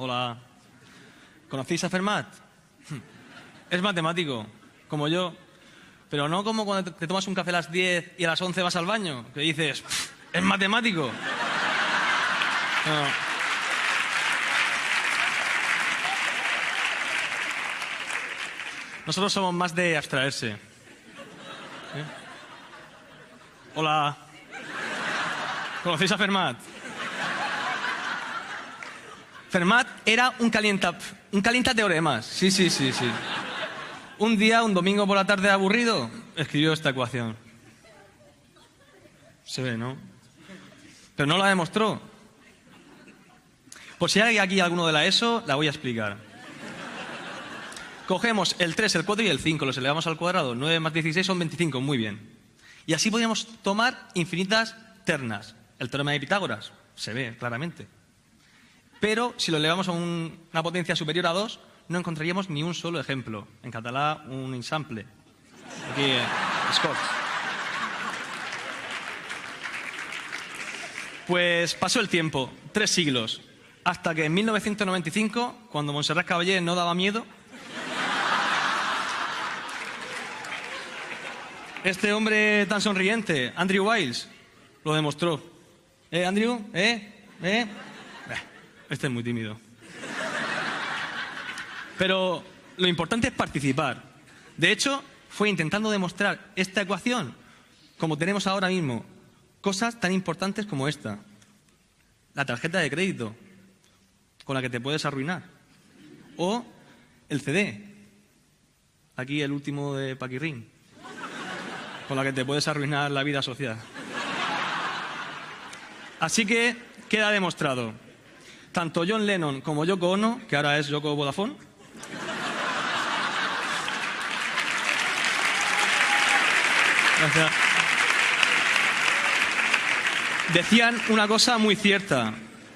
Hola. ¿Conocéis a Fermat? Es matemático, como yo. Pero no como cuando te tomas un café a las 10 y a las 11 vas al baño, que dices, es matemático. No. Nosotros somos más de abstraerse. ¿Eh? Hola. ¿Conocéis a Fermat? Fermat era un calienta, un calienta teoremas. Sí, sí, sí, sí. Un día, un domingo por la tarde aburrido, escribió esta ecuación. Se ve, ¿no? Pero no la demostró. Por si hay aquí alguno de la ESO, la voy a explicar. Cogemos el 3, el 4 y el 5, los elevamos al cuadrado. 9 más 16 son 25, muy bien. Y así podríamos tomar infinitas ternas. El teorema de Pitágoras, se ve claramente. Pero si lo elevamos a una potencia superior a 2, no encontraríamos ni un solo ejemplo. En catalán, un ensample. Aquí, eh, Pues pasó el tiempo, tres siglos, hasta que en 1995, cuando Montserrat Caballé no daba miedo, Este hombre tan sonriente, Andrew Wiles, lo demostró. ¿Eh, Andrew? ¿Eh? ¿Eh? Este es muy tímido. Pero lo importante es participar. De hecho, fue intentando demostrar esta ecuación, como tenemos ahora mismo, cosas tan importantes como esta. La tarjeta de crédito, con la que te puedes arruinar. O el CD. Aquí el último de Paquirrín con la que te puedes arruinar la vida social. Así que queda demostrado. Tanto John Lennon como Yoko Ono, que ahora es Yoko Vodafone, Decían una cosa muy cierta.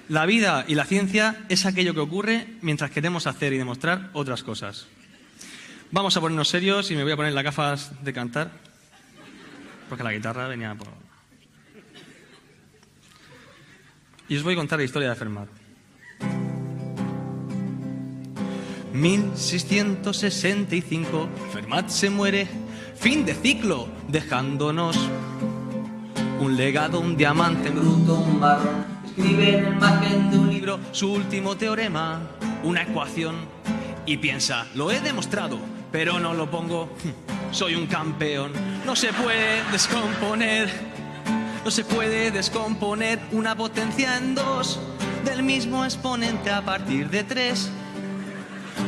La vida y la ciencia es aquello que ocurre mientras queremos hacer y demostrar otras cosas. Vamos a ponernos serios y me voy a poner las gafas de cantar porque la guitarra venía por... Y os voy a contar la historia de Fermat. 1665, Fermat se muere, fin de ciclo, dejándonos un legado, un diamante bruto, un marrón. Escribe en el margen de un libro su último teorema, una ecuación, y piensa, lo he demostrado, pero no lo pongo soy un campeón. No se puede descomponer, no se puede descomponer una potencia en dos del mismo exponente a partir de tres.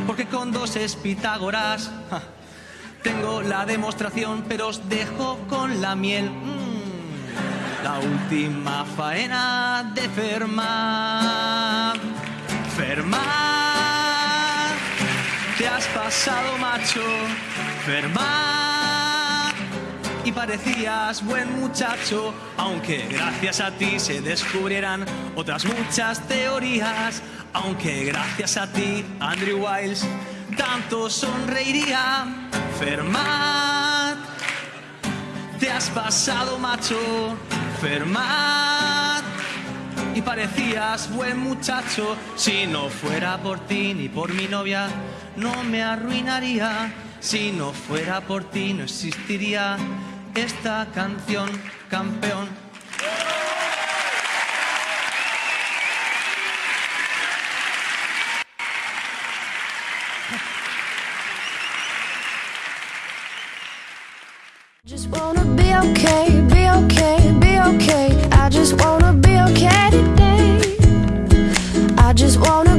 Porque con dos es Pitágoras. Tengo la demostración, pero os dejo con la miel. Mm, la última faena de Fermat. Fermat, te has pasado, macho. Fermat y parecías buen muchacho, aunque gracias a ti se descubrieran otras muchas teorías, aunque gracias a ti, Andrew Wiles, tanto sonreiría. Fermat, te has pasado macho, Fermat y parecías buen muchacho. Si no fuera por ti ni por mi novia, no me arruinaría. Si no fuera por ti no existiría esta canción, campeón. Just wanna be okay, be okay, be okay. I just wanna be okay today. I just wanna